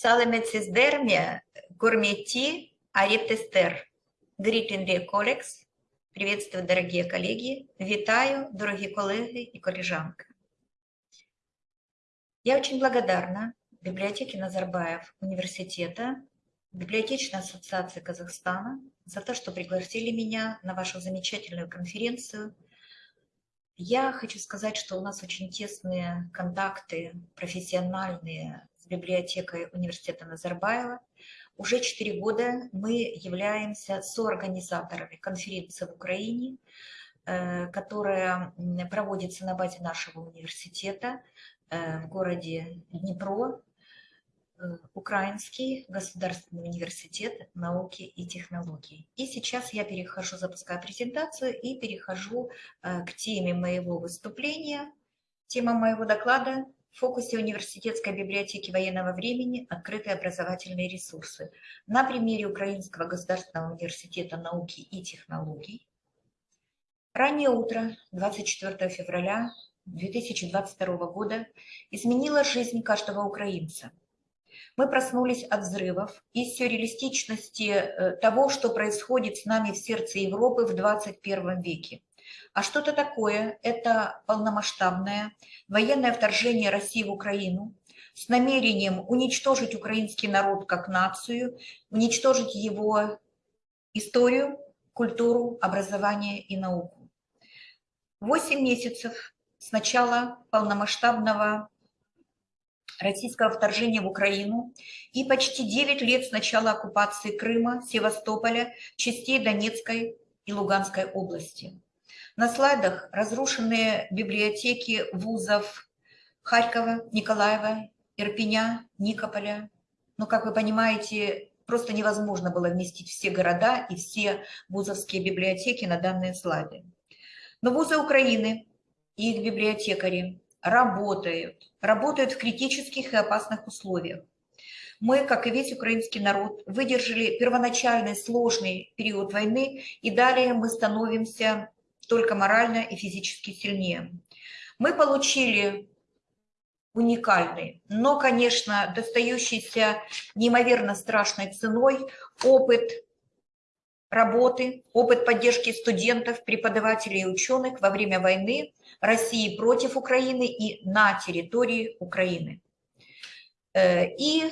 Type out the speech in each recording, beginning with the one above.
Салемецисдермия гурмети арептестер. Greeting dear. Приветствую, дорогие коллеги. Витаю, дорогие коллеги и коллежанка. Я очень благодарна библиотеке Назарбаев университета, библиотечной ассоциации Казахстана за то, что пригласили меня на вашу замечательную конференцию. Я хочу сказать, что у нас очень тесные контакты профессиональные библиотекой университета Назарбаева. Уже четыре года мы являемся соорганизаторами конференции в Украине, э, которая проводится на базе нашего университета э, в городе Днепро, э, Украинский государственный университет науки и технологий. И сейчас я перехожу, запускаю презентацию и перехожу к теме моего выступления. Тема моего доклада в фокусе университетской библиотеки военного времени открытые образовательные ресурсы на примере Украинского государственного университета науки и технологий. Раннее утро 24 февраля 2022 года изменило жизнь каждого украинца. Мы проснулись от взрывов и сюрреалистичности э, того, что происходит с нами в сердце Европы в 21 веке. А что-то такое – это полномасштабное военное вторжение России в Украину с намерением уничтожить украинский народ как нацию, уничтожить его историю, культуру, образование и науку. Восемь месяцев с начала полномасштабного российского вторжения в Украину и почти 9 лет с начала оккупации Крыма, Севастополя, частей Донецкой и Луганской области. На слайдах разрушенные библиотеки вузов Харькова, Николаева, Ирпеня, Никополя. Но, как вы понимаете, просто невозможно было вместить все города и все вузовские библиотеки на данные слайды. Но вузы Украины и их библиотекари работают, работают в критических и опасных условиях. Мы, как и весь украинский народ, выдержали первоначальный сложный период войны, и далее мы становимся только морально и физически сильнее. Мы получили уникальный, но, конечно, достающийся неимоверно страшной ценой опыт работы, опыт поддержки студентов, преподавателей и ученых во время войны России против Украины и на территории Украины. Э, и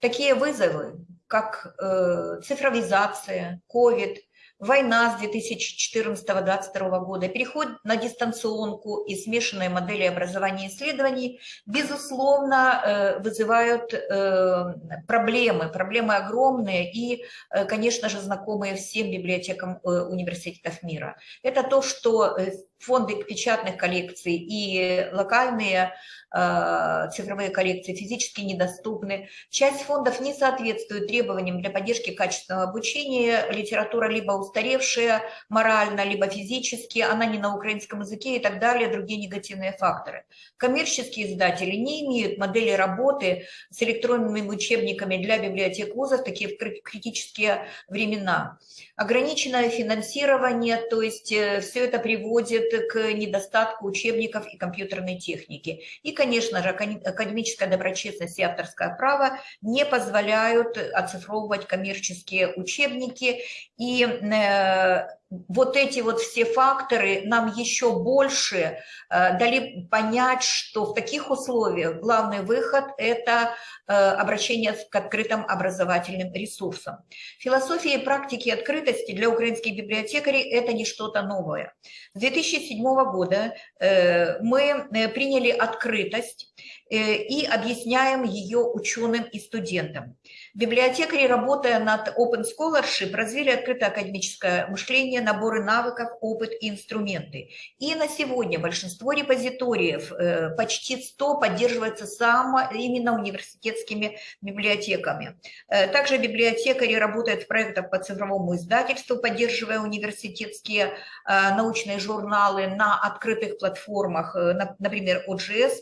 такие вызовы, как э, цифровизация, COVID – война с 2014-2022 года, переход на дистанционку и смешанные модели образования и исследований, безусловно, э, вызывают э, проблемы, проблемы огромные и, э, конечно же, знакомые всем библиотекам университетов мира. Это то, что фонды печатных коллекций и локальные э, цифровые коллекции физически недоступны. Часть фондов не соответствует требованиям для поддержки качественного обучения. Литература либо устаревшая морально, либо физически, она не на украинском языке и так далее, другие негативные факторы. Коммерческие издатели не имеют модели работы с электронными учебниками для библиотек вузов, такие в критические времена. Ограниченное финансирование, то есть э, все это приводит к недостатку учебников и компьютерной техники. И, конечно же, академическая доброчестность и авторское право не позволяют оцифровывать коммерческие учебники. И э, вот эти вот все факторы нам еще больше э, дали понять, что в таких условиях главный выход – это э, обращение к открытым образовательным ресурсам. Философия и практики открытости для украинских библиотекарей – это не что-то новое. С 2007 года э, мы приняли открытость и объясняем ее ученым и студентам. Библиотекари, работая над Open Scholarship, развили открытое академическое мышление, наборы навыков, опыт и инструменты. И на сегодня большинство репозиториев, э, почти 100, поддерживается само именно университетскими библиотеками. Э, также библиотекари работают в проектах по цифровому издательству, поддерживая университетские э, научные журналы на открытых платформах, например, OGS.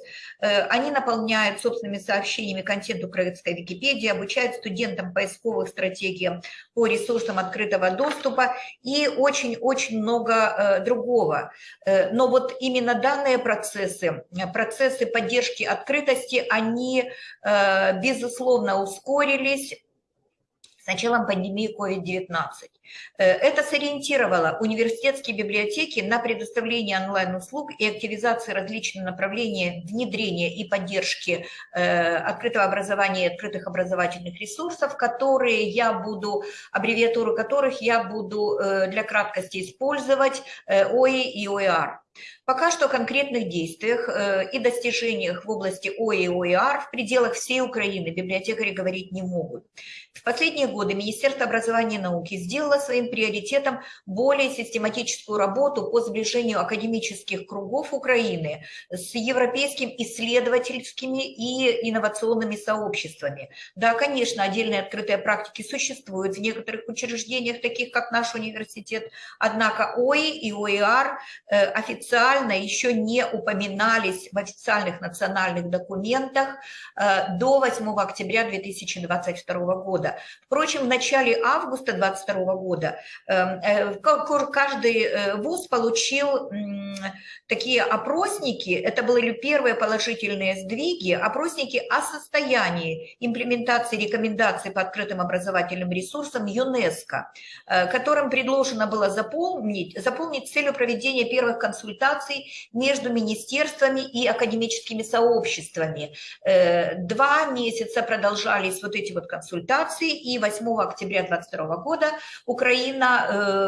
Они наполняет собственными сообщениями контент украинской Википедии, обучает студентам поисковых стратегиям по ресурсам открытого доступа и очень-очень много э, другого. Э, но вот именно данные процессы, процессы поддержки открытости, они, безусловно, ускорились с началом пандемии COVID-19. Э, это сориентировало университетские библиотеки на предоставление онлайн-услуг и активизации различных направлений внедрения и поддержки э, открытого образования и открытых образовательных ресурсов, которые я буду, аббревиатуру которых я буду э, для краткости использовать, ОИ и ОИАР. Пока что о конкретных действиях э, и достижениях в области ОИ и ОИАР в пределах всей Украины библиотекари говорить не могут. В последние годы Министерство образования и науки сделало своим приоритетом более систематическую работу по сближению академических кругов Украины с европейскими исследовательскими и инновационными сообществами. Да, конечно, отдельные открытые практики существуют в некоторых учреждениях, таких как наш университет, однако ОИ и ОИАР э, официально еще не упоминались в официальных национальных документах э, до 8 октября 2022 года. Впрочем, в начале августа 2022 года эм, э, каждый э, вуз получил такие опросники, это были первые положительные сдвиги, опросники о состоянии имплементации рекомендаций по открытым образовательным ресурсам ЮНЕСКО, э, которым предложено было заполнить, заполнить целью проведения первых консультаций между министерствами и академическими сообществами. Два месяца продолжались вот эти вот консультации, и 8 октября 2022 года Украина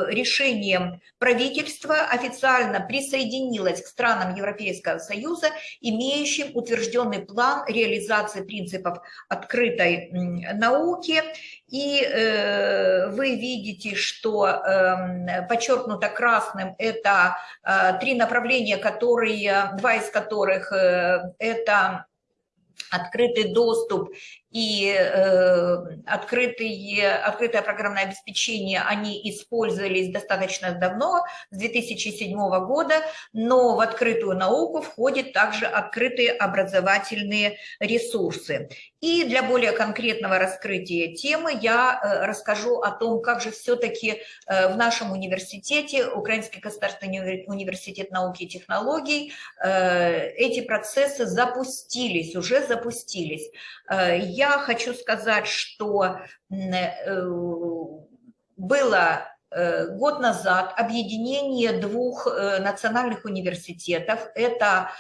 э, решением правительства официально присоединилась к странам Европейского Союза, имеющим утвержденный план реализации принципов открытой науки. И э, вы видите, что э, подчеркнуто красным это э, три направления, которые, два из которых э, это открытый доступ и э, открытые, открытое программное обеспечение, они использовались достаточно давно, с 2007 года, но в открытую науку входят также открытые образовательные ресурсы. И для более конкретного раскрытия темы я э, расскажу о том, как же все-таки э, в нашем университете, Украинский государственный университет науки и технологий, э, эти процессы запустились, уже запустились. Я я хочу сказать, что э, было э, год назад объединение двух э, национальных университетов. Это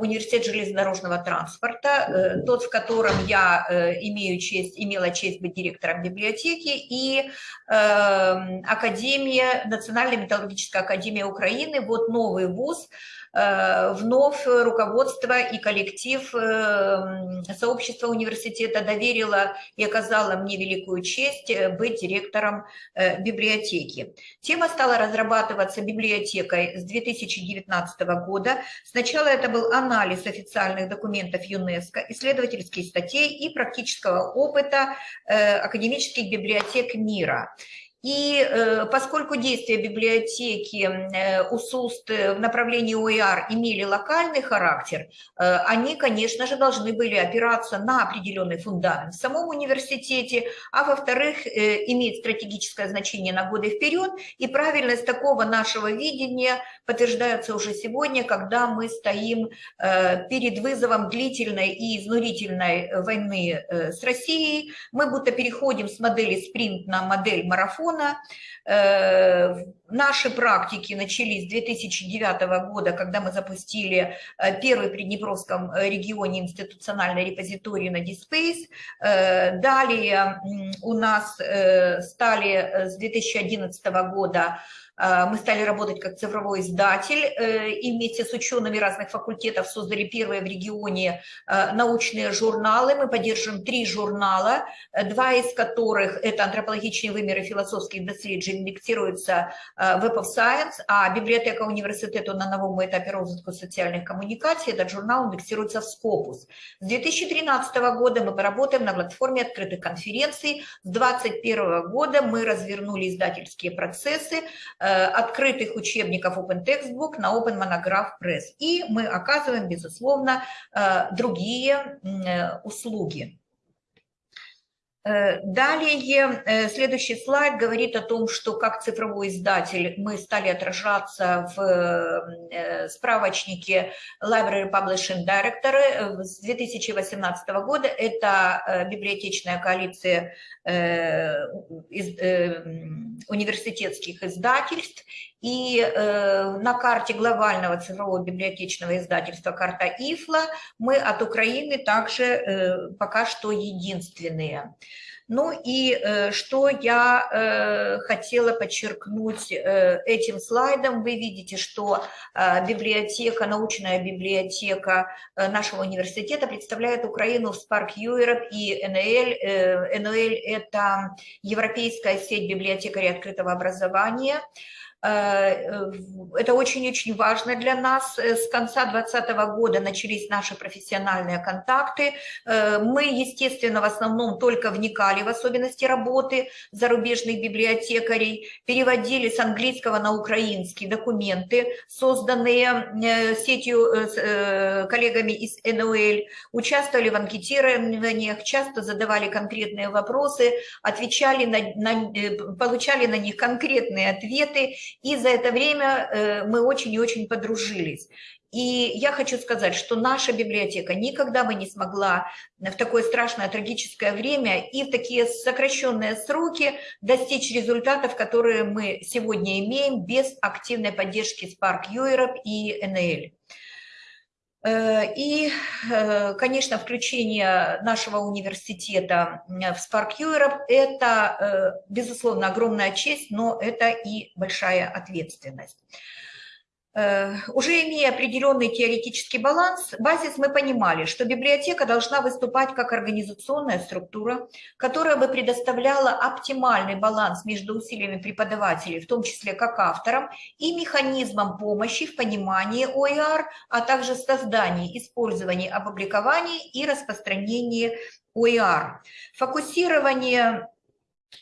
университет железнодорожного транспорта, тот, в котором я имею честь, имела честь быть директором библиотеки, и Академия, Национальная металлургическая академия Украины, вот новый вуз, вновь руководство и коллектив э, сообщества университета доверило и оказало мне великую честь э, быть директором библиотеки. Тема стала разрабатываться библиотекой с 2019 года. Сначала это был анализ официальных документов ЮНЕСКО, исследовательских статей и практического опыта академических библиотек мира. И э, поскольку действия библиотеки э, УСУСТ в направлении ОИАР имели локальный характер, э, они, конечно же, должны были опираться на определенный фундамент в самом университете, а во-вторых, иметь стратегическое значение на годы вперед. И правильность такого нашего видения подтверждается уже сегодня, когда мы стоим перед вызовом длительной и изнурительной войны с Россией. Мы будто переходим с модели спринт на модель марафон, региона. Э, наши практики начались с 2009 года, когда мы запустили э, первый в Приднепровском э, регионе институциональный репозиторий на DSpace. Далее у нас стали с 2011 года мы стали работать как цифровой издатель э, и вместе с учеными разных факультетов создали первые в регионе э, научные журналы. Мы поддерживаем три журнала, э, два из которых это антропологичные вымеры философских доследжень, индексируются Web of Science, а библиотека университету на новом этапе розвитку социальных коммуникаций, этот журнал индексируется в Scopus. С 2013 года мы поработаем на платформе открытых конференций. С 2021 года мы развернули издательские процессы открытых учебников Open Textbook на Open Monograph Press. И мы оказываем, безусловно, другие услуги. Э, далее, э, следующий слайд говорит о том, что как цифровой издатель мы стали отражаться в э, справочнике Library Publishing Director с 2018 года. Это библиотечная коалиция университетских издательств. И на карте глобального цифрового библиотечного издательства «Карта ИФЛА» мы от Украины также пока что единственные. Ну и э, что я э, хотела подчеркнуть э, этим слайдом, вы видите, что библиотека, научная библиотека нашего университета представляет Украину в Spark Europe и НЛ. НЛ – это Европейская сеть библиотекарей открытого образования – Э, это очень-очень важно для нас. Э, с конца 2020 года начались наши профессиональные контакты. Э, мы, естественно, в основном только вникали в особенности работы зарубежных библиотекарей, переводили с английского на украинский документы, созданные сетью коллегами из НОЛ, участвовали в анкетированиях, часто задавали конкретные вопросы, отвечали на, на, получали на них конкретные ответы и за это время э, мы очень и очень подружились. И я хочу сказать, что наша библиотека никогда бы не смогла в такое страшное трагическое время и в такие сокращенные сроки достичь результатов, которые мы сегодня имеем без активной поддержки Spark Europe и НЛ. Э, и, э, конечно, включение нашего университета в Spark Europe – это, э, безусловно, огромная честь, но это и большая ответственность. Э, уже имея определенный теоретический баланс, базис мы понимали, что библиотека должна выступать как организационная структура, которая бы предоставляла оптимальный баланс между усилиями преподавателей, в том числе как авторам, и механизмом помощи в понимании ОИАР, а также создании, использовании, опубликовании и распространении ОИАР. Фокусирование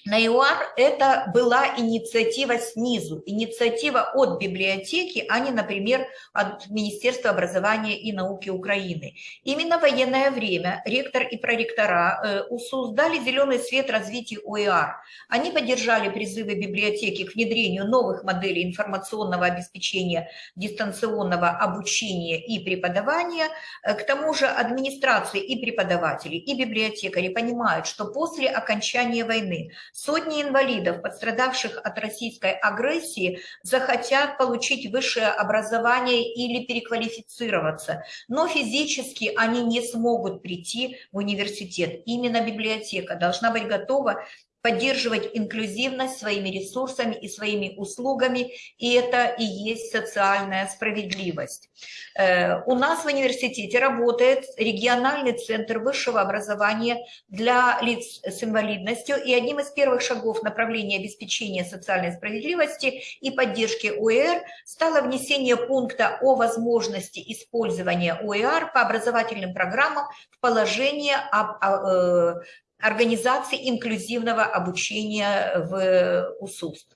на ЮАР это была инициатива снизу, инициатива от библиотеки, а не, например, от Министерства образования и науки Украины. Именно в военное время ректор и проректора э, УСУС дали зеленый свет развитию ОИАР. Они поддержали призывы библиотеки к внедрению новых моделей информационного обеспечения дистанционного обучения и преподавания. Э, к тому же администрации и преподаватели, и библиотекари понимают, что после окончания войны Сотни инвалидов, пострадавших от российской агрессии, захотят получить высшее образование или переквалифицироваться, но физически они не смогут прийти в университет. Именно библиотека должна быть готова поддерживать инклюзивность своими ресурсами и своими услугами, и это и есть социальная справедливость. Э, у нас в университете работает региональный центр высшего образования для лиц с инвалидностью, и одним из первых шагов направления обеспечения социальной справедливости и поддержки ОЭР стало внесение пункта о возможности использования ОЭР по образовательным программам в положение об э, организации инклюзивного обучения в УСУС.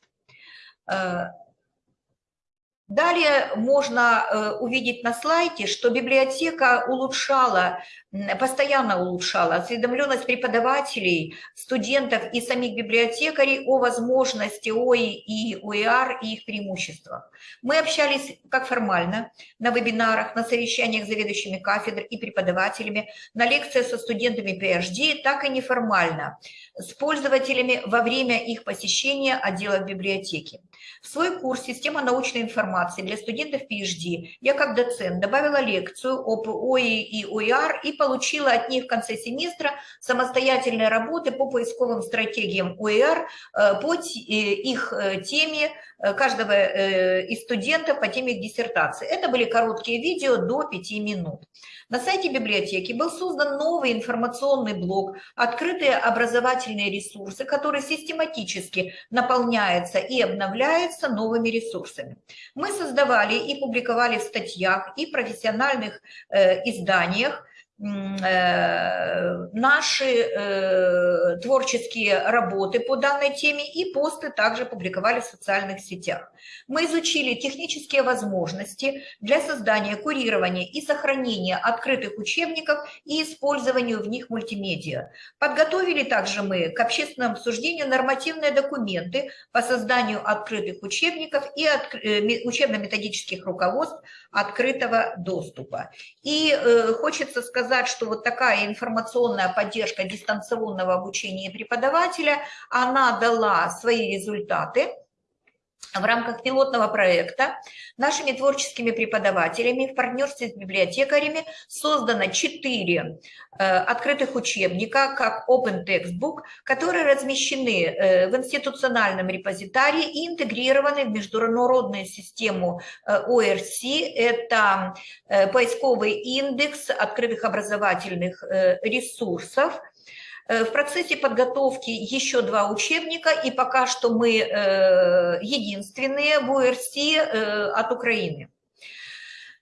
Э, далее можно э, увидеть на слайде, что библиотека улучшала постоянно улучшала осведомленность преподавателей, студентов и самих библиотекарей о возможности ОИ и ОИАР и их преимуществах. Мы общались как формально на вебинарах, на совещаниях с заведующими кафедр и преподавателями, на лекциях со студентами PhD, так и неформально, с пользователями во время их посещения отдела библиотеки. В свой курс «Система научной информации» для студентов PhD я как доцент добавила лекцию об ОИ и ОИАР и получила от них в конце семестра самостоятельные работы по поисковым стратегиям ОИР э, по э, их э, теме каждого из студентов по теме диссертации. Это были короткие видео до 5 минут. На сайте библиотеки был создан новый информационный блок, открытые образовательные ресурсы, который систематически наполняется и обновляется новыми ресурсами. Мы создавали и публиковали в статьях и профессиональных э, изданиях наши э, творческие работы по данной теме и посты также публиковали в социальных сетях. Мы изучили технические возможности для создания, курирования и сохранения открытых учебников и использованию в них мультимедиа. Подготовили также мы к общественному обсуждению нормативные документы по созданию открытых учебников и э, учебно-методических руководств открытого доступа. И хочется сказать, сказать, что вот такая информационная поддержка дистанционного обучения преподавателя, она дала свои результаты в рамках пилотного проекта нашими творческими преподавателями в партнерстве с библиотекарями создано четыре э, открытых учебника, как Open Textbook, которые размещены э, в институциональном репозитарии и интегрированы в международную систему э, ORC. Это поисковый индекс открытых образовательных ресурсов – Э, в процессе подготовки еще два учебника, и пока что мы э, единственные в УРС э, от Украины.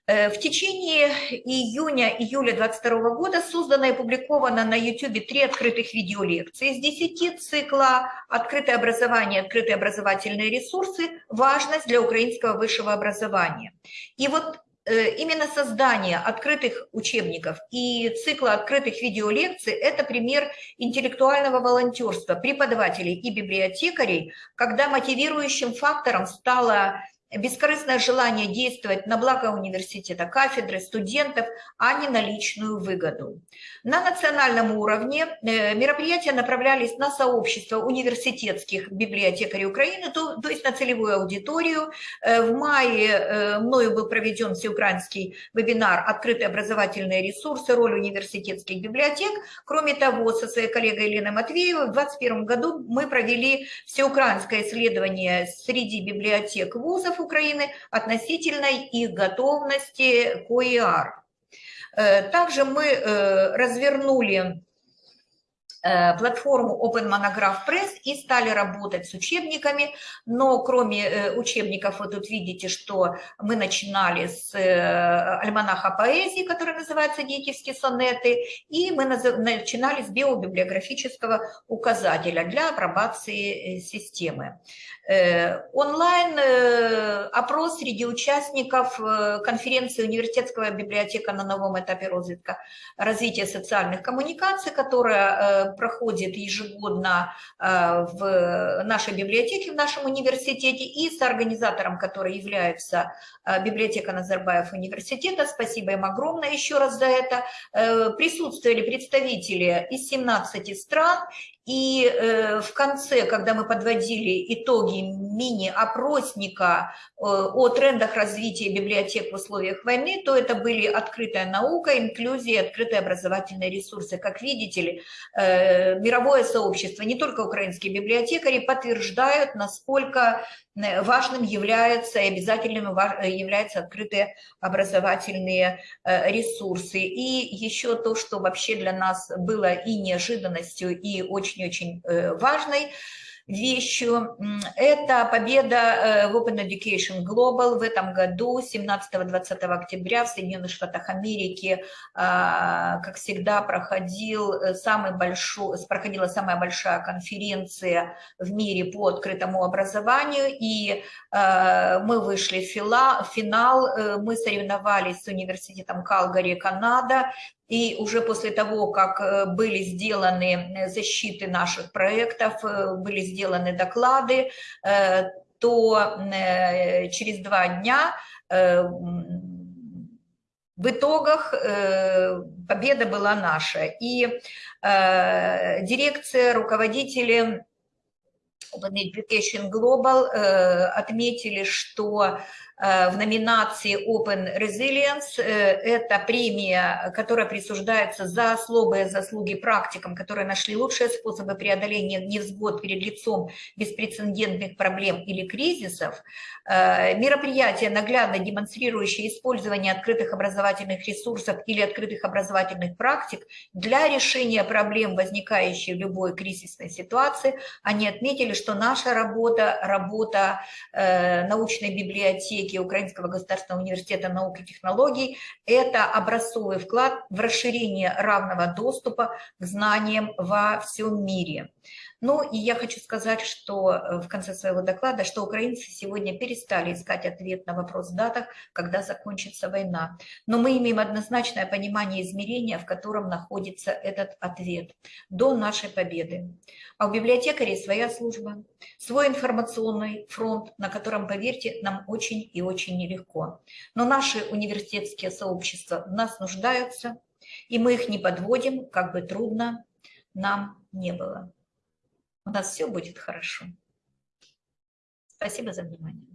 В течение июня-июля 2022 года создано и опубликовано на YouTube три открытых видеолекции из 10 цикла «Открытое образование. Открытые образовательные ресурсы. Важность для украинского высшего образования». И вот Э, именно создание открытых учебников и цикла открытых видеолекций – это пример интеллектуального волонтерства преподавателей и библиотекарей, когда мотивирующим фактором стало бескорыстное желание действовать на благо университета, кафедры, студентов, а не на личную выгоду. На национальном уровне э, мероприятия направлялись на сообщество университетских библиотекарей Украины, то, то есть на целевую аудиторию. Э, в мае э, мною был проведен всеукраинский вебинар «Открытые образовательные ресурсы. Роль университетских библиотек». Кроме того, со своей коллегой Еленой Матвеевой в 2021 году мы провели всеукраинское исследование среди библиотек вузов Украины относительно их готовности к ОИАР. Э, также мы э, развернули платформу Open Monograph Press и стали работать с учебниками, но кроме э, учебников вы тут видите, что мы начинали с э, альманаха поэзии, который называется «Детевские сонеты», и мы начинали с биобиблиографического указателя для апробации системы. Онлайн опрос среди участников конференции университетского библиотека на новом этапе развития социальных коммуникаций, которая проходит ежегодно э, в нашей библиотеке, в нашем университете, и с организатором, который является э, библиотека Назарбаев университета, спасибо им огромное еще раз за это, э, присутствовали представители из 17 стран, и э, в конце, когда мы подводили итоги мини-опросника э, о трендах развития библиотек в условиях войны, то это были открытая наука, инклюзия, открытые образовательные ресурсы. Как видите, э, мировое сообщество, не только украинские библиотекари, подтверждают, насколько важным являются и обязательным э, являются открытые образовательные э, ресурсы. И еще то, что вообще для нас было и неожиданностью, и очень-очень важной – вещью. Это победа э, в Open Education Global в этом году, 17-20 октября в Соединенных Штатах Америки, а, как всегда, проходил э, самый большой, проходила самая большая конференция в мире по открытому образованию, и э, мы вышли в финал, мы соревновались с университетом Калгари, Канада, и уже после того, как э, были сделаны э, защиты наших проектов, э, были сделаны доклады, то через два дня в итогах победа была наша. И дирекция, руководители Open Education Global отметили, что в номинации Open Resilience. Э, это премия, которая присуждается за особые заслуги практикам, которые нашли лучшие способы преодоления невзгод перед лицом беспрецедентных проблем или кризисов. Э, мероприятие, наглядно демонстрирующее использование открытых образовательных ресурсов или открытых образовательных практик для решения проблем, возникающих в любой кризисной ситуации. Они отметили, что наша работа, работа э, научной библиотеки Украинского государственного университета наук и технологий – это образцовый вклад в расширение равного доступа к знаниям во всем мире. Ну и я хочу сказать, что э, в конце своего доклада, что украинцы сегодня перестали искать ответ на вопрос в датах, когда закончится война. Но мы имеем однозначное понимание измерения, в котором находится этот ответ до нашей победы. А у библиотекарей своя служба, свой информационный фронт, на котором, поверьте, нам очень и очень нелегко. Но наши университетские сообщества в нас нуждаются, и мы их не подводим, как бы трудно нам не было. У нас все будет хорошо. Спасибо за внимание.